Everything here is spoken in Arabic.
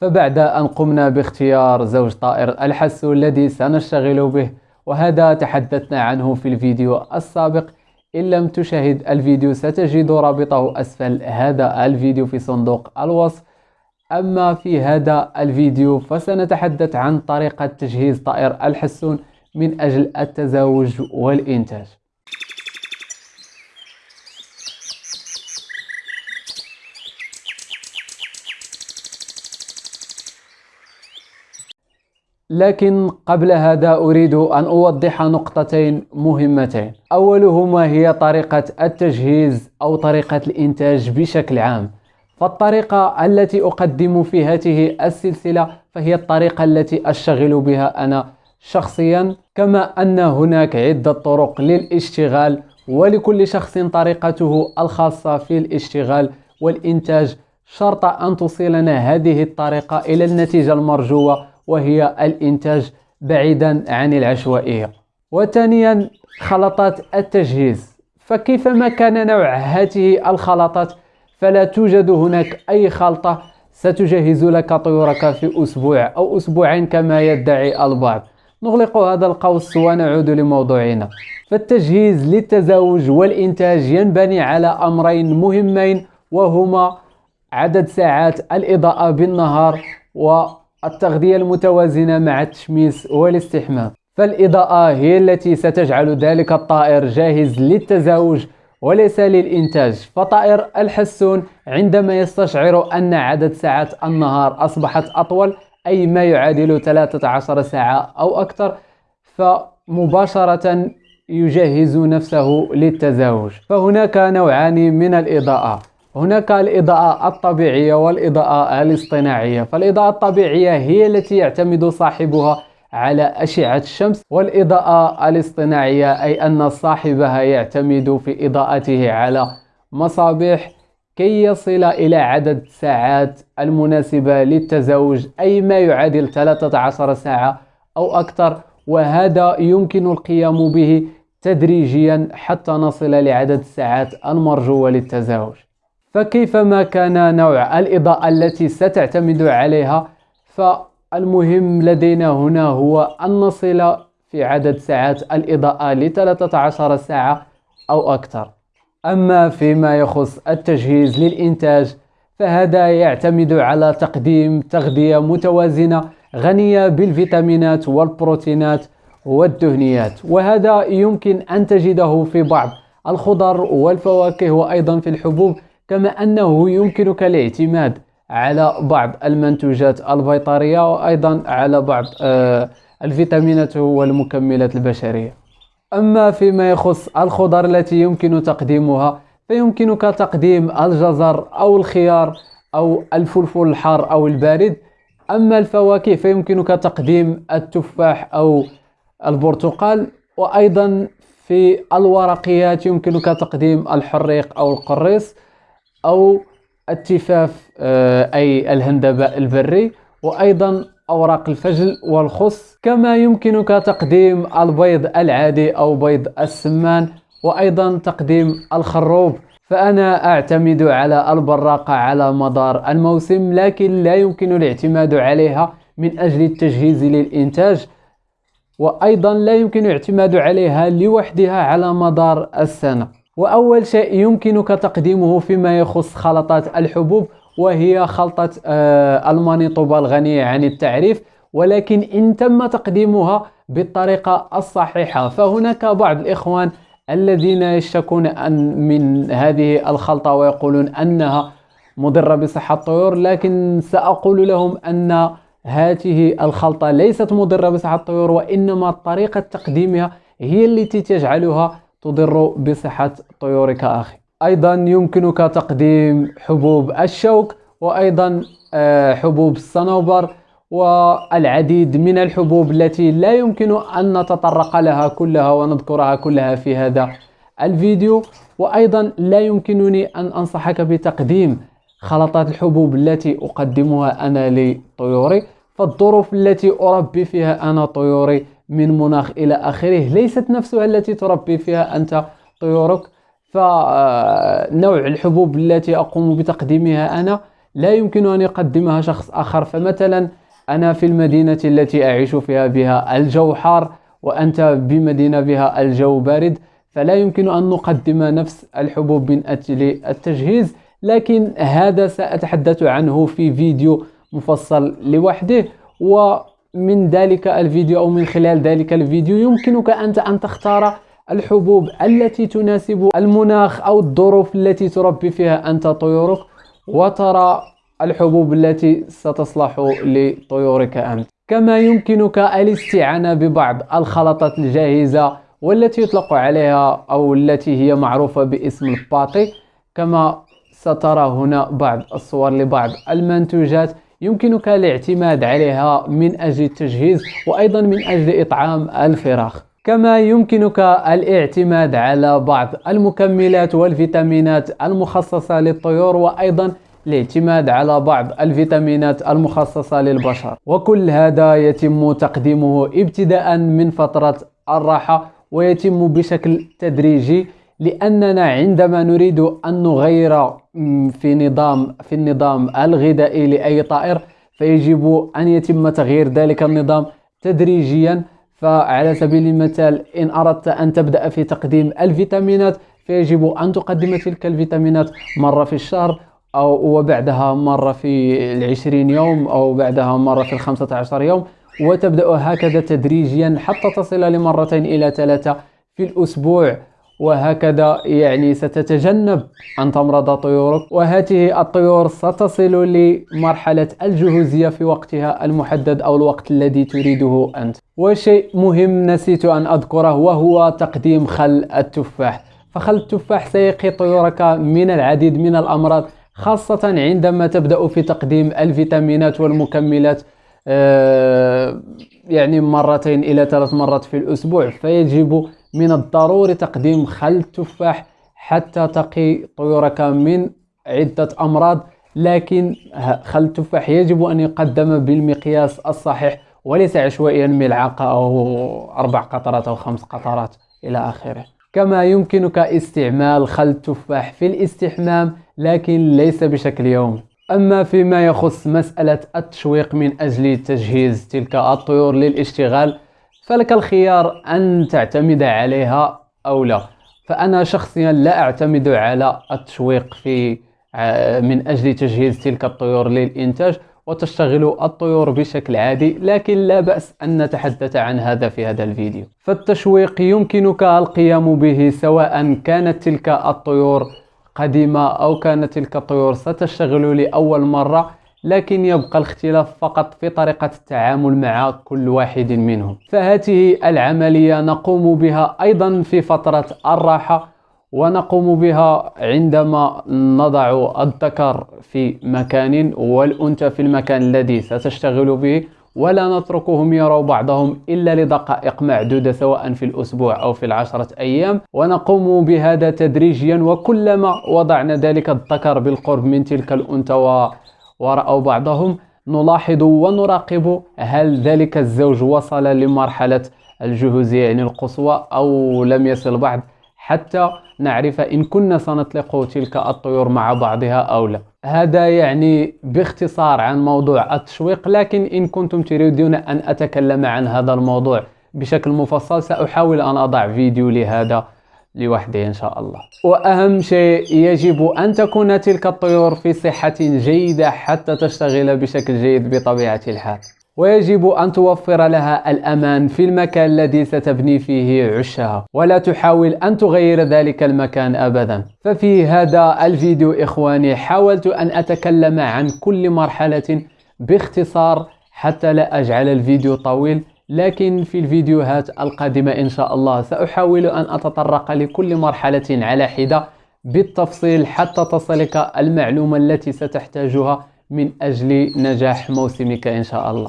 فبعد أن قمنا باختيار زوج طائر الحسو الذي سنشتغل به وهذا تحدثنا عنه في الفيديو السابق. إن لم تشاهد الفيديو ستجد رابطه أسفل هذا الفيديو في صندوق الوصف. أما في هذا الفيديو فسنتحدث عن طريقة تجهيز طائر الحسون من أجل التزاوج والإنتاج. لكن قبل هذا أريد أن أوضح نقطتين مهمتين. أولهما هي طريقة التجهيز أو طريقة الإنتاج بشكل عام. فالطريقة التي أقدم في هذه السلسلة فهي الطريقة التي أشتغل بها أنا شخصيا كما أن هناك عدة طرق للاشتغال ولكل شخص طريقته الخاصة في الاشتغال والإنتاج. شرط أن توصلنا هذه الطريقة إلى النتيجة المرجوة وهي الإنتاج بعيدا عن العشوائية. وثانيا خلطات التجهيز. فكيفما كان نوع هذه الخلطات فلا توجد هناك أي خلطة ستجهز لك طيورك في أسبوع أو أسبوعين كما يدعي البعض. نغلق هذا القوس ونعود لموضوعنا. فالتجهيز للتزاوج والإنتاج ينبني على أمرين مهمين وهما عدد ساعات الإضاءة بالنهار والتغذية المتوازنة مع التشميس والاستحمام. فالإضاءة هي التي ستجعل ذلك الطائر جاهز للتزاوج وليس للإنتاج. فطائر الحسون عندما يستشعر أن عدد ساعات النهار أصبحت أطول أي ما يعادل 13 ساعة أو أكثر فمباشرة يجهز نفسه للتزاوج. فهناك نوعان من الإضاءة. هناك الإضاءة الطبيعية والإضاءة الاصطناعية. فالإضاءة الطبيعية هي التي يعتمد صاحبها على أشعة الشمس والإضاءة الاصطناعية أي أن صاحبها يعتمد في إضاءته على مصابيح كي يصل إلى عدد ساعات المناسبة للتزاوج أي ما يعادل 13 ساعة أو أكثر. وهذا يمكن القيام به تدريجيا حتى نصل لعدد الساعات المرجوة للتزاوج فكيفما كان نوع الإضاءة التي ستعتمد عليها فالمهم لدينا هنا هو أن نصل في عدد ساعات الإضاءة ل 13 ساعة أو أكثر. أما فيما يخص التجهيز للإنتاج فهذا يعتمد على تقديم تغذية متوازنة غنية بالفيتامينات والبروتينات والدهنيات. وهذا يمكن أن تجده في بعض الخضر والفواكه وأيضا في الحبوب كما أنه يمكنك الاعتماد على بعض المنتوجات البيطرية وأيضا على بعض آه، الفيتامينات والمكملات البشرية. أما فيما يخص الخضر التي يمكن تقديمها فيمكنك تقديم الجزر أو الخيار أو الفلفل الحار أو البارد. أما الفواكه فيمكنك تقديم التفاح أو البرتقال. وأيضا في الورقيات يمكنك تقديم الحريق أو القريص. أو التفاف آه، أي الهندباء البري وأيضا أوراق الفجل والخص. كما يمكنك تقديم البيض العادي أو بيض السمان وأيضا تقديم الخروب. فأنا أعتمد على البراقة على مدار الموسم لكن لا يمكن الاعتماد عليها من أجل التجهيز للإنتاج. وأيضا لا يمكن الاعتماد عليها لوحدها على مدار السنة. وأول شيء يمكنك تقديمه فيما يخص خلطات الحبوب وهي خلطة آه، المانيطوبة الغنية عن التعريف ولكن إن تم تقديمها بالطريقة الصحيحة. فهناك بعض الإخوان الذين يشتكون أن من هذه الخلطة ويقولون أنها مضرة بصحة الطيور لكن سأقول لهم أن هذه الخلطة ليست مضرة بصحة الطيور وإنما طريقة تقديمها هي التي تجعلها تضر بصحة طيورك أخي. أيضا يمكنك تقديم حبوب الشوك وأيضا آه، حبوب الصنوبر والعديد من الحبوب التي لا يمكن أن نتطرق لها كلها ونذكرها كلها في هذا الفيديو. وأيضا لا يمكنني أن أنصحك بتقديم خلطات الحبوب التي أقدمها أنا لطيوري. فالظروف التي أربي فيها أنا طيوري من مناخ إلى آخره. ليست نفسها التي تربي فيها أنت طيورك. فنوع الحبوب التي أقوم بتقديمها أنا لا يمكن أن يقدمها شخص آخر. فمثلا أنا في المدينة التي أعيش فيها بها الجو حار وأنت بمدينة بها الجو بارد فلا يمكن أن نقدم نفس الحبوب من أجل التجهيز. لكن هذا سأتحدث عنه في فيديو مفصل لوحده. ومن ذلك الفيديو أو من خلال ذلك الفيديو يمكنك أنت أن تختار الحبوب التي تناسب المناخ أو الظروف التي تربي فيها أنت طيورك وترى الحبوب التي ستصلح لطيورك أنت. كما يمكنك الاستعانة ببعض الخلطات الجاهزة والتي يطلق عليها أو التي هي معروفة باسم الباطي كما سترى هنا بعض الصور لبعض المنتوجات يمكنك الاعتماد عليها من أجل التجهيز وأيضا من أجل إطعام الفراخ. كما يمكنك الاعتماد على بعض المكملات والفيتامينات المخصصة للطيور وأيضا الاعتماد على بعض الفيتامينات المخصصة للبشر. وكل هذا يتم تقديمه ابتداء من فترة الراحة ويتم بشكل تدريجي لأننا عندما نريد أن نغير في نظام في النظام الغذائي لأي طائر فيجب أن يتم تغيير ذلك النظام تدريجيا. فعلى سبيل المثال إن أردت أن تبدأ في تقديم الفيتامينات فيجب أن تقدم تلك الفيتامينات مرة في الشهر أو وبعدها مرة في العشرين يوم أو بعدها مرة في الخمسة عشر يوم وتبدأ هكذا تدريجيا حتى تصل لمرتين إلى ثلاثة في الأسبوع. وهكذا يعني ستتجنب أن تمرض طيورك. وهذه الطيور ستصل لمرحلة الجهوزية في وقتها المحدد أو الوقت الذي تريده أنت. وشيء مهم نسيت أن أذكره وهو تقديم خل التفاح. فخل التفاح سيقي طيورك من العديد من الأمراض خاصة عندما تبدأ في تقديم الفيتامينات والمكملات آه، يعني مرتين إلى ثلاث مرات في الأسبوع. فيجب من الضروري تقديم خل التفاح حتى تقي طيورك من عدة أمراض لكن خل التفاح يجب أن يقدم بالمقياس الصحيح وليس عشوائيا ملعقة أو أربع قطرات أو خمس قطرات إلى آخره. كما يمكنك استعمال خل التفاح في الاستحمام لكن ليس بشكل يومي أما فيما يخص مسألة التشويق من أجل تجهيز تلك الطيور للاشتغال فلك الخيار أن تعتمد عليها أو لا. فأنا شخصيا لا أعتمد على التشويق في من أجل تجهيز تلك الطيور للإنتاج وتشتغل الطيور بشكل عادي لكن لا بأس أن نتحدث عن هذا في هذا الفيديو. فالتشويق يمكنك القيام به سواء كانت تلك الطيور قديمة أو كانت تلك الطيور ستشتغل لأول مرة. لكن يبقى الاختلاف فقط في طريقة التعامل مع كل واحد منهم. فهذه العملية نقوم بها أيضا في فترة الراحة ونقوم بها عندما نضع الذكر في مكان والأنثى في المكان الذي ستشتغل به ولا نتركهم يروا بعضهم إلا لدقائق معدودة سواء في الأسبوع أو في العشرة أيام. ونقوم بهذا تدريجيا وكلما وضعنا ذلك الذكر بالقرب من تلك الأنثى ورأوا بعضهم. نلاحظ ونراقب هل ذلك الزوج وصل لمرحلة الجهوزية يعني القصوى أو لم يصل بعد. حتى نعرف إن كنا سنطلق تلك الطيور مع بعضها أو لا. هذا يعني باختصار عن موضوع التشويق لكن إن كنتم تريدون أن أتكلم عن هذا الموضوع بشكل مفصل سأحاول أن أضع فيديو لهذا لوحده إن شاء الله. وأهم شيء يجب أن تكون تلك الطيور في صحة جيدة حتى تشتغل بشكل جيد بطبيعة الحال. ويجب أن توفر لها الأمان في المكان الذي ستبني فيه عشها ولا تحاول أن تغير ذلك المكان أبدا. ففي هذا الفيديو إخواني حاولت أن أتكلم عن كل مرحلة باختصار حتى لا أجعل الفيديو طويل. لكن في الفيديوهات القادمة إن شاء الله سأحاول أن أتطرق لكل مرحلة على حدة بالتفصيل حتى تصلك المعلومة التي ستحتاجها من أجل نجاح موسمك إن شاء الله.